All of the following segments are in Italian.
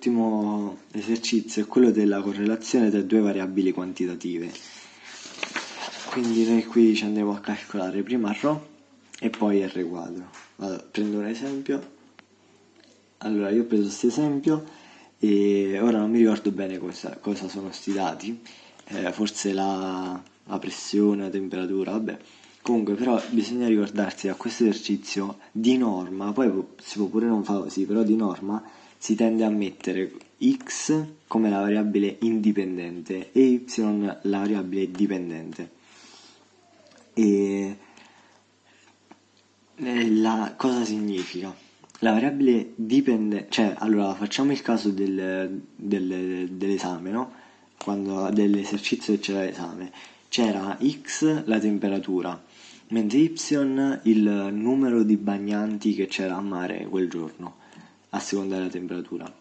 l'ultimo esercizio è quello della correlazione tra due variabili quantitative. Quindi noi qui ci andremo a calcolare prima ρ e poi R quadro. Allora, prendo un esempio. Allora, io ho preso questo esempio e ora non mi ricordo bene cosa, cosa sono questi dati, eh, forse la, la pressione, la temperatura, vabbè. Comunque però bisogna ricordarsi che a questo esercizio di norma, poi si può pure non fare così, però di norma si tende a mettere x come la variabile indipendente e y la variabile dipendente. E la, cosa significa? La variabile dipendente, cioè allora facciamo il caso del, del, dell'esame, no? Quando dell'esercizio che c'era l'esame, c'era x la temperatura, mentre y il numero di bagnanti che c'era a mare quel giorno a seconda della temperatura.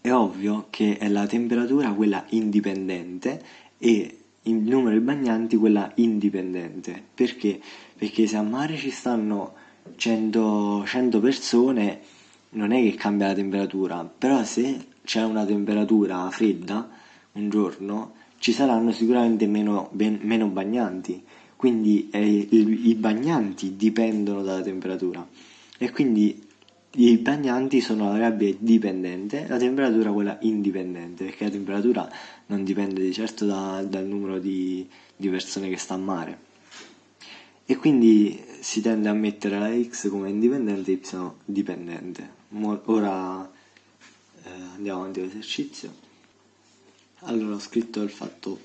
È ovvio che è la temperatura quella indipendente e il numero di bagnanti quella indipendente. Perché? Perché se a mare ci stanno 100, 100 persone non è che cambia la temperatura, però se c'è una temperatura fredda un giorno ci saranno sicuramente meno, ben, meno bagnanti, quindi eh, il, i bagnanti dipendono dalla temperatura e quindi i bagnanti sono la variabile dipendente, la temperatura quella indipendente, perché la temperatura non dipende di certo da, dal numero di, di, persone che sta a mare. E quindi si tende a mettere la x come indipendente e y dipendente. Ora eh, andiamo avanti all'esercizio. Allora ho scritto il fatto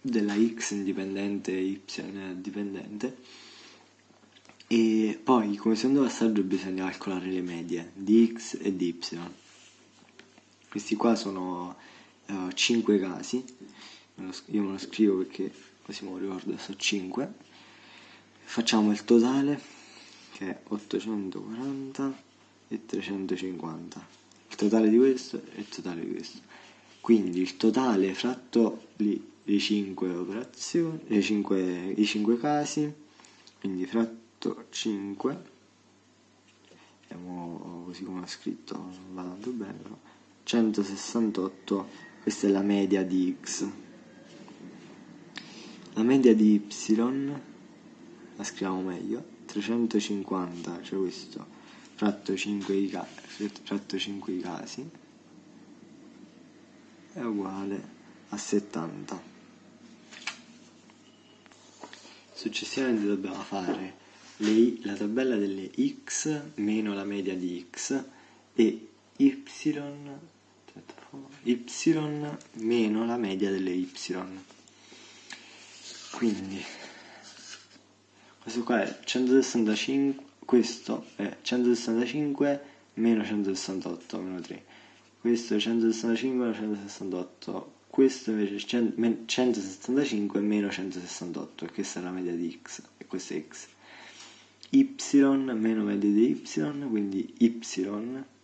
della x indipendente e y dipendente e poi come secondo passaggio bisogna calcolare le medie di x e di y. Questi qua sono uh, 5 casi, io me lo scrivo perché così me lo ricordo, sono 5. Facciamo il totale che è 840 e 350. Il totale di questo e il totale di questo. Quindi il totale fratto le 5 operazioni, le 5, i 5 casi, quindi fratto 5 vediamo così come ho scritto non va tanto bene però. 168 questa è la media di x. La media di y la scriviamo meglio 350 cioè questo fratto 5 i, fratto 5 i casi è uguale a 70 successivamente dobbiamo fare le, la tabella delle x meno la media di x e y, y meno la media delle y. Quindi questo qua è 165, questo è 165 meno 168 meno 3. Questo è 165 meno 168 questo invece è 165 meno 168 e questa è la media di x e questo è x y meno media di y, quindi y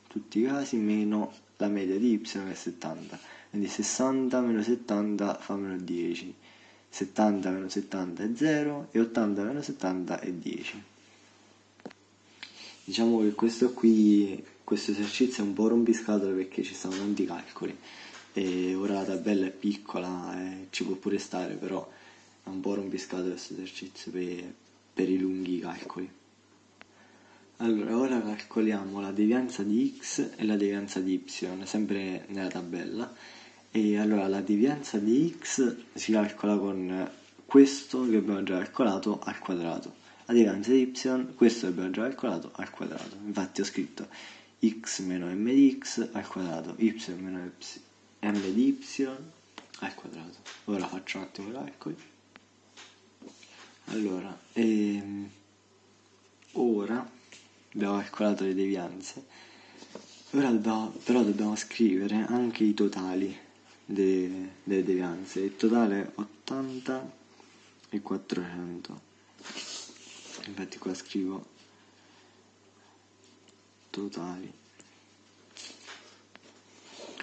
tutti i casi meno la media di y che è 70, quindi 60 meno 70 fa meno 10, 70 meno 70 è 0 e 80 meno 70 è 10. Diciamo che questo qui, questo esercizio è un po' rompiscatole perché ci stanno tanti calcoli. E ora la tabella è piccola e ci può pure stare, però è un po' rompiscatole questo esercizio per per i lunghi calcoli. Allora, ora calcoliamo la devianza di x e la devianza di y, sempre nella tabella. E allora la devianza di x si calcola con questo che abbiamo già calcolato al quadrato. La devianza di y, questo che abbiamo già calcolato al quadrato. Infatti ho scritto x meno m di x al quadrato, y meno m di y al quadrato. Ora faccio un attimo i calcoli. Allora, ehm, ora abbiamo calcolato le devianze, ora dobbiamo, però dobbiamo scrivere anche i totali de, delle devianze. Il totale è 80 e 400. Infatti qua scrivo totali.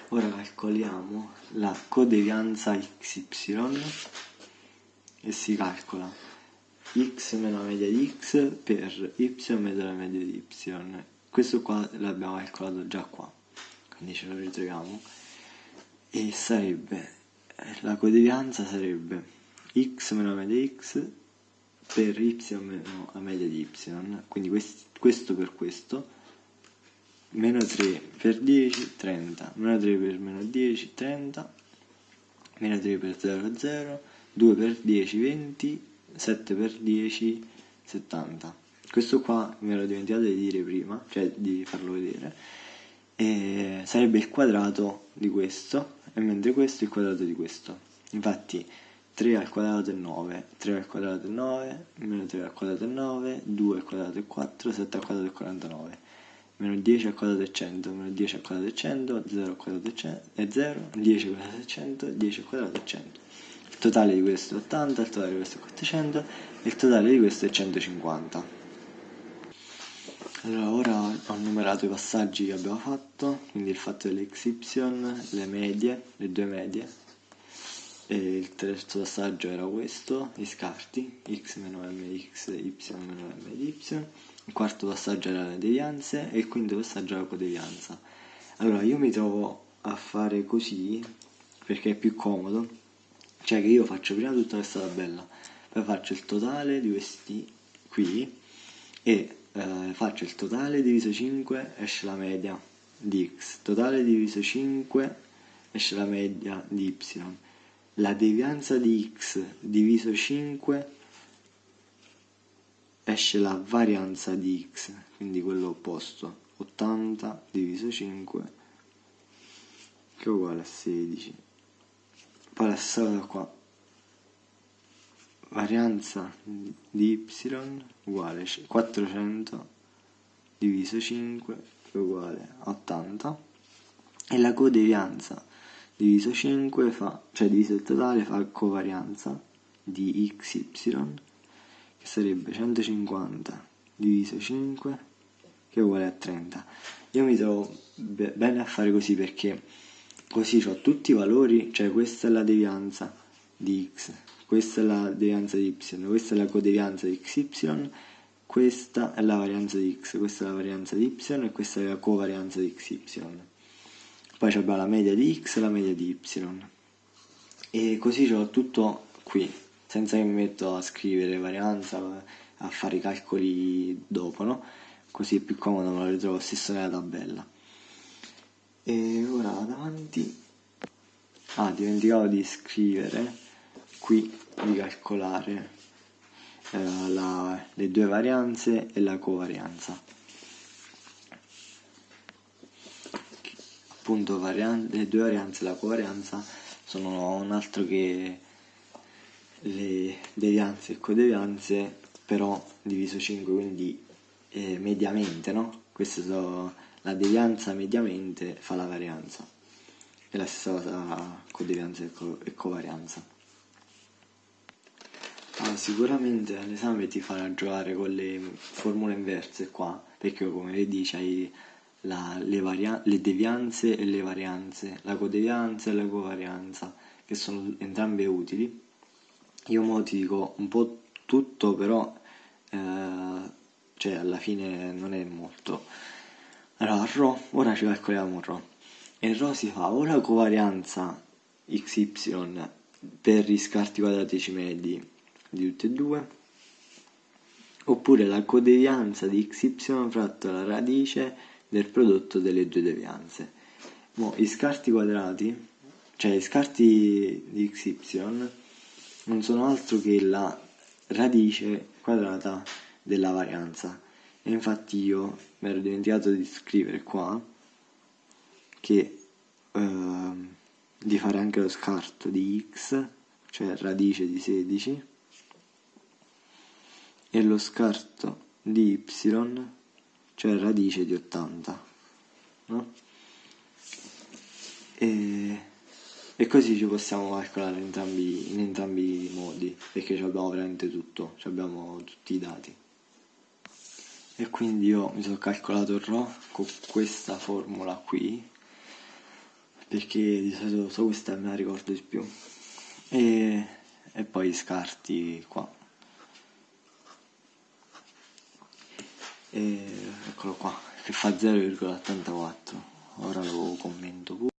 Ora calcoliamo la codevianza XY e si calcola x meno la media di x per y meno la media di y. Questo qua l'abbiamo calcolato già qua. quindi ce lo ritroviamo. E sarebbe la codevianza sarebbe x meno la media x per y meno la media di y. Quindi questo per questo. Meno 3 per 10 30 meno 3 per meno 10 30 meno 3 per 0 0 2 per 10 20 7 per 10 70 questo qua mi ero dimenticato di dire prima cioè di farlo vedere e sarebbe il quadrato di questo e mentre questo è il quadrato di questo infatti 3 al quadrato è 9 3 al quadrato è 9 meno 3 al quadrato è 9 2 al quadrato è 4 7 al quadrato è 49 meno 10 al quadrato è 100 meno 10 al quadrato è 100 0 al quadrato è 0 10 al quadrato è 100 10 al quadrato è 100 il totale di questo è 80 il totale di questo è 400 e il totale di questo è 150 allora, ora ho numerato i passaggi che abbiamo fatto, quindi il fatto delle xy, le medie, le due medie, e il terzo passaggio era questo, gli scarti, x meno m x, y meno m y, il quarto passaggio era le devianze e il quinto passaggio era la codevianza. Allora, io mi trovo a fare così perché è più comodo, cioè che io faccio prima tutta questa tabella, poi faccio il totale di questi qui e eh, faccio il totale diviso 5 esce la media di x, totale diviso 5 esce la media di y, la devianza di x diviso 5 esce la varianza di x, quindi quello opposto, 80 diviso 5 che è uguale a 16. Cosa qua, varianza di y uguale 400 diviso 5 che è uguale a 80 e la codevianza diviso 5 fa, cioè diviso il totale fa covarianza di xy che sarebbe 150 diviso 5 che è uguale a 30 io mi trovo bene a fare così perché così ho tutti i valori cioè questa è la devianza di x questa è la devianza di y, questa è la codevianza di xy, questa è la varianza di x, questa è la varianza di y e questa è la covarianza di xy. Poi abbiamo la media di x e la media di y. E così ho tutto qui, senza che mi metto a scrivere varianza, a fare i calcoli dopo, no? Così è più comodo, me lo ritrovo stesso nella tabella. E ora vado avanti. Ah, dimenticavo di scrivere qui di calcolare eh, la, le due varianze e la covarianza. Appunto le due varianze e la covarianza sono un altro che le devianze e codevianze però diviso 5 quindi eh, mediamente no? queste sono la devianza mediamente fa la varianza e la stessa cosa codevianza e, co e covarianza Ah, sicuramente all'esame ti farà giocare con le formule inverse qua, perché come vedi c'hai le, le devianze e le varianze, la codevianza e la covarianza, che sono entrambe utili. Io mo ti dico un po' tutto, però eh, cioè alla fine non è molto. Allora, Rho, ora ci calcoliamo Rho. E Rho si fa o la covarianza XY per gli scarti quadratici medi di tutte e due oppure la codevianza di xy fratto la radice del prodotto delle due devianze. Mo, I scarti quadrati, cioè i scarti di xy, non sono altro che la radice quadrata della varianza. E infatti io mi ero dimenticato di scrivere qua che eh, di fare anche lo scarto di x, cioè radice di 16, e lo scarto di y, cioè radice di 80. No? E, e, così ci possiamo calcolare entrambi, in entrambi i modi, perché abbiamo veramente tutto, abbiamo tutti i dati. E quindi io mi sono calcolato il ρ con questa formula qui, perché di solito so questa me la ricordo di più. E, e poi scarti qua. e eccolo qua che fa 0,84 ora lo commento.